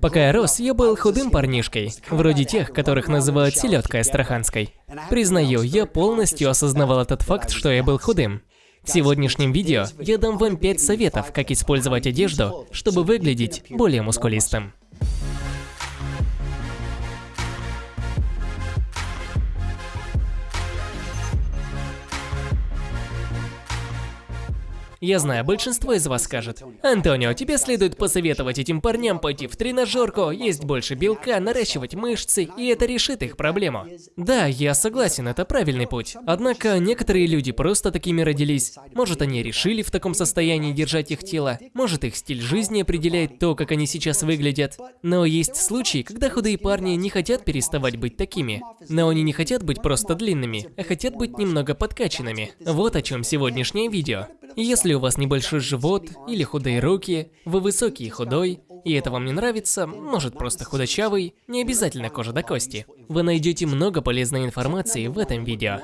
Пока я рос, я был худым парнишкой, вроде тех, которых называют селедкой астраханской. Признаю, я полностью осознавал этот факт, что я был худым. В сегодняшнем видео я дам вам 5 советов, как использовать одежду, чтобы выглядеть более мускулистым. Я знаю, большинство из вас скажет. Антонио, тебе следует посоветовать этим парням пойти в тренажерку, есть больше белка, наращивать мышцы, и это решит их проблему. Да, я согласен, это правильный путь. Однако некоторые люди просто такими родились. Может, они решили в таком состоянии держать их тело, может, их стиль жизни определяет то, как они сейчас выглядят. Но есть случаи, когда худые парни не хотят переставать быть такими. Но они не хотят быть просто длинными, а хотят быть немного подкачанными. Вот о чем сегодняшнее видео. Если если у вас небольшой живот или худые руки, вы высокий и худой, и это вам не нравится, может просто худощавый, не обязательно кожа до кости. Вы найдете много полезной информации в этом видео.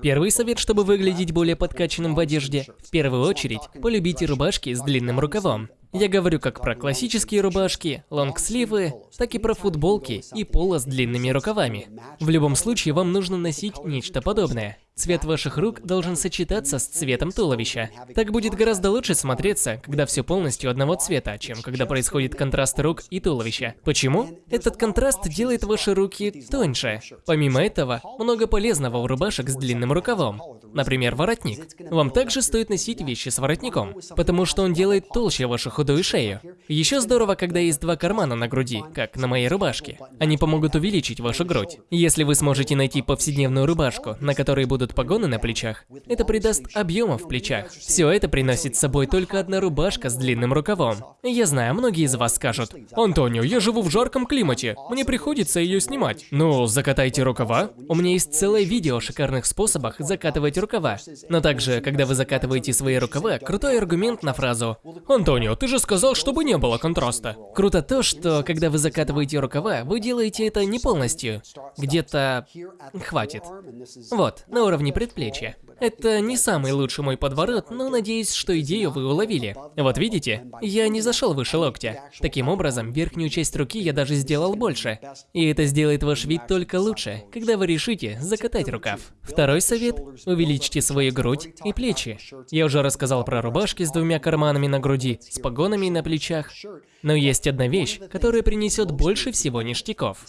Первый совет, чтобы выглядеть более подкачанным в одежде, в первую очередь, полюбите рубашки с длинным рукавом. Я говорю как про классические рубашки, лонгсливы, так и про футболки и поло с длинными рукавами. В любом случае вам нужно носить нечто подобное. Цвет ваших рук должен сочетаться с цветом туловища. Так будет гораздо лучше смотреться, когда все полностью одного цвета, чем когда происходит контраст рук и туловища. Почему? Этот контраст делает ваши руки тоньше. Помимо этого, много полезного у рубашек с длинным рукавом. Например, воротник. Вам также стоит носить вещи с воротником, потому что он делает толще вашу худую шею. Еще здорово, когда есть два кармана на груди, как на моей рубашке. Они помогут увеличить вашу грудь. Если вы сможете найти повседневную рубашку, на которой будут погоны на плечах, это придаст объема в плечах. Все это приносит с собой только одна рубашка с длинным рукавом. Я знаю, многие из вас скажут, «Антонио, я живу в жарком климате, мне приходится ее снимать». Закатайте рукава. У меня есть целое видео о шикарных способах закатывать рукава. Но также, когда вы закатываете свои рукава, крутой аргумент на фразу «Антонио, ты же сказал, чтобы не было контраста». Круто то, что когда вы закатываете рукава, вы делаете это не полностью. Где-то... хватит. Вот, на уровне предплечья. Это не самый лучший мой подворот, но надеюсь, что идею вы уловили. Вот видите, я не зашел выше локтя. Таким образом, верхнюю часть руки я даже сделал больше. И это сделает ваш вид только лучше, когда вы решите закатать рукав. Второй совет – увеличьте свою грудь и плечи. Я уже рассказал про рубашки с двумя карманами на груди, с погонами на плечах. Но есть одна вещь, которая принесет больше всего ништяков.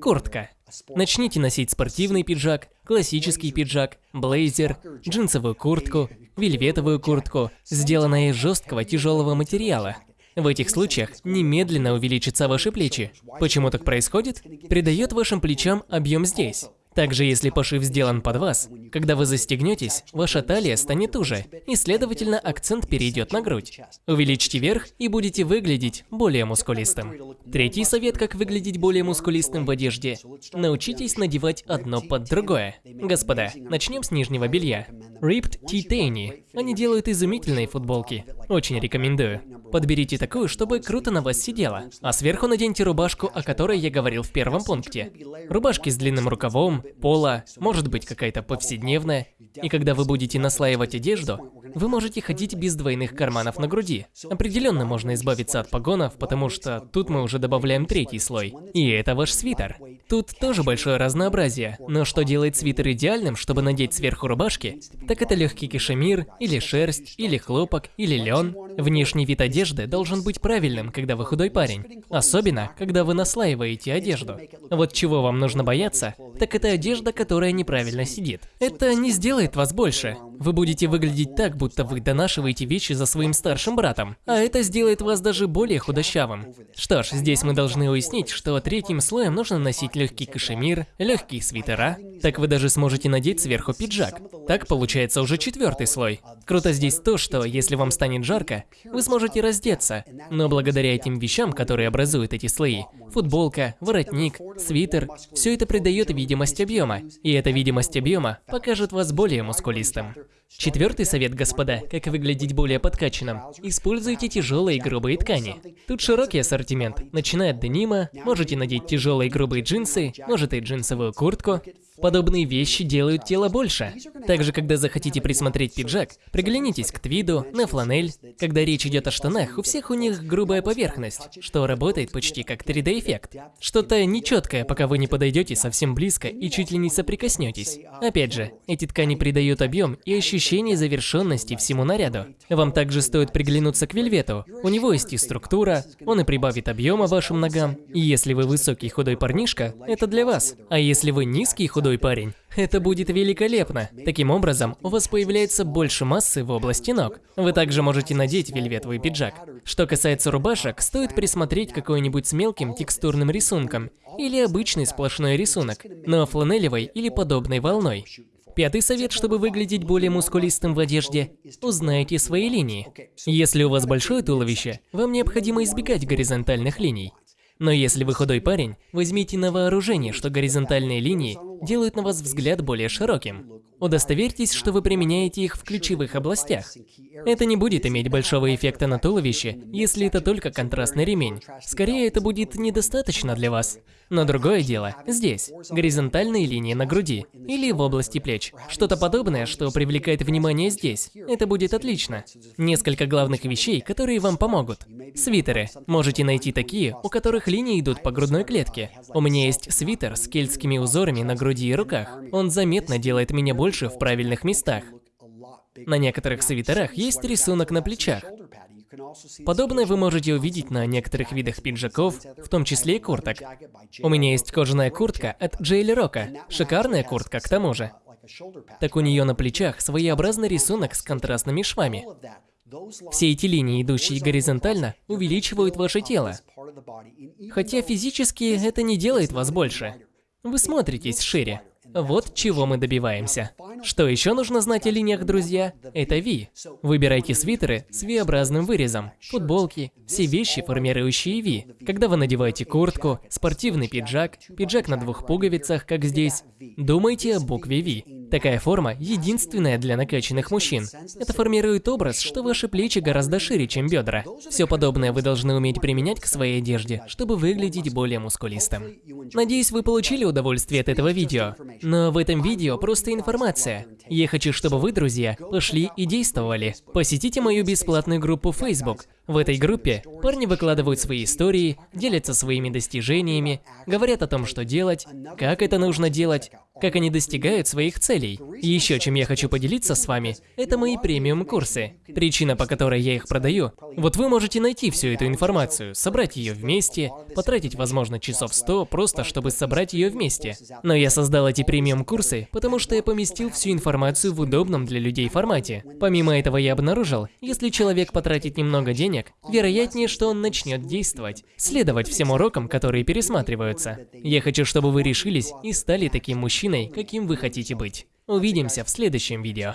Куртка. Начните носить спортивный пиджак, классический пиджак, блейзер, джинсовую куртку, вельветовую куртку, сделанные из жесткого тяжелого материала. В этих случаях немедленно увеличатся ваши плечи. Почему так происходит? Придает вашим плечам объем здесь. Также, если пошив сделан под вас, когда вы застегнетесь, ваша талия станет уже, и, следовательно, акцент перейдет на грудь. Увеличьте верх и будете выглядеть более мускулистым. Третий совет, как выглядеть более мускулистым в одежде – научитесь надевать одно под другое. Господа, начнем с нижнего белья. Ripped Titani. Они делают изумительные футболки. Очень рекомендую. Подберите такую, чтобы круто на вас сидела. А сверху наденьте рубашку, о которой я говорил в первом пункте. Рубашки с длинным рукавом, пола, может быть какая-то повседневная. И когда вы будете наслаивать одежду, вы можете ходить без двойных карманов на груди. Определенно можно избавиться от погонов, потому что тут мы уже добавляем третий слой. И это ваш свитер. Тут тоже большое разнообразие, но что делает свитер идеальным, чтобы надеть сверху рубашки, так это легкий кашемир, или шерсть, или хлопок, или лен. Внешний вид одежды должен быть правильным, когда вы худой парень. Особенно, когда вы наслаиваете одежду. Вот чего вам нужно бояться, так это одежда, которая неправильно сидит. Это не сделает вас больше. Вы будете выглядеть так, будто вы донашиваете вещи за своим старшим братом, а это сделает вас даже более худощавым. Что ж, здесь мы должны уяснить, что третьим слоем нужно носить легкий кашемир, легкие свитера, так вы даже сможете надеть сверху пиджак. Так получается уже четвертый слой. Круто здесь то, что если вам станет жарко, вы сможете раздеться, но благодаря этим вещам, которые образуют эти слои, футболка, воротник, свитер, все это придает видимость объема, и эта видимость объема покажет вас более мускулистым. Четвертый совет, господа, как выглядеть более подкачанным. Используйте тяжелые грубые ткани. Тут широкий ассортимент, начиная от денима, можете надеть тяжелые грубые джинсы, может и джинсовую куртку. Подобные вещи делают тело больше. Также, когда захотите присмотреть пиджак, приглянитесь к твиду, на фланель. Когда речь идет о штанах, у всех у них грубая поверхность, что работает почти как 3D-эффект. Что-то нечеткое, пока вы не подойдете совсем близко и чуть ли не соприкоснетесь. Опять же, эти ткани придают объем и ощущение завершенности всему наряду. Вам также стоит приглянуться к вельвету. У него есть и структура, он и прибавит объема вашим ногам. И если вы высокий худой парнишка, это для вас. А если вы низкий худой худой парень. Это будет великолепно. Таким образом, у вас появляется больше массы в области ног. Вы также можете надеть вельветовый пиджак. Что касается рубашек, стоит присмотреть какой-нибудь с мелким текстурным рисунком или обычный сплошной рисунок, но фланелевой или подобной волной. Пятый совет, чтобы выглядеть более мускулистым в одежде – узнайте свои линии. Если у вас большое туловище, вам необходимо избегать горизонтальных линий. Но если вы худой парень, возьмите на вооружение, что горизонтальные линии делают на вас взгляд более широким. Удостоверьтесь, что вы применяете их в ключевых областях. Это не будет иметь большого эффекта на туловище, если это только контрастный ремень. Скорее, это будет недостаточно для вас. Но другое дело здесь. Горизонтальные линии на груди или в области плеч. Что-то подобное, что привлекает внимание здесь. Это будет отлично. Несколько главных вещей, которые вам помогут. Свитеры. Можете найти такие, у которых линии идут по грудной клетке. У меня есть свитер с кельтскими узорами на груди и руках. Он заметно делает меня больше в правильных местах. На некоторых свитерах есть рисунок на плечах. Подобное вы можете увидеть на некоторых видах пиджаков, в том числе и курток. У меня есть кожаная куртка от Джейли Рока, шикарная куртка к тому же. Так у нее на плечах своеобразный рисунок с контрастными швами. Все эти линии, идущие горизонтально, увеличивают ваше тело. Хотя физически это не делает вас больше. Вы смотритесь шире. Вот чего мы добиваемся. Что еще нужно знать о линиях, друзья? Это V. Выбирайте свитеры с V-образным вырезом, футболки, все вещи, формирующие V. Когда вы надеваете куртку, спортивный пиджак, пиджак на двух пуговицах, как здесь, думайте о букве V. Такая форма единственная для накачанных мужчин. Это формирует образ, что ваши плечи гораздо шире, чем бедра. Все подобное вы должны уметь применять к своей одежде, чтобы выглядеть более мускулистым. Надеюсь, вы получили удовольствие от этого видео. Но в этом видео просто информация. Я хочу, чтобы вы, друзья, пошли и действовали. Посетите мою бесплатную группу Facebook. В этой группе парни выкладывают свои истории, делятся своими достижениями, говорят о том, что делать, как это нужно делать, как они достигают своих целей. Еще чем я хочу поделиться с вами, это мои премиум-курсы. Причина, по которой я их продаю, вот вы можете найти всю эту информацию, собрать ее вместе, потратить, возможно, часов 100 просто, чтобы собрать ее вместе. Но я создал эти премиум-курсы, потому что я поместил всю информацию в удобном для людей формате. Помимо этого я обнаружил, если человек потратит немного денег, вероятнее, что он начнет действовать, следовать всем урокам, которые пересматриваются. Я хочу, чтобы вы решились и стали таким мужчиной, мужчиной, каким вы хотите быть. Увидимся в следующем видео.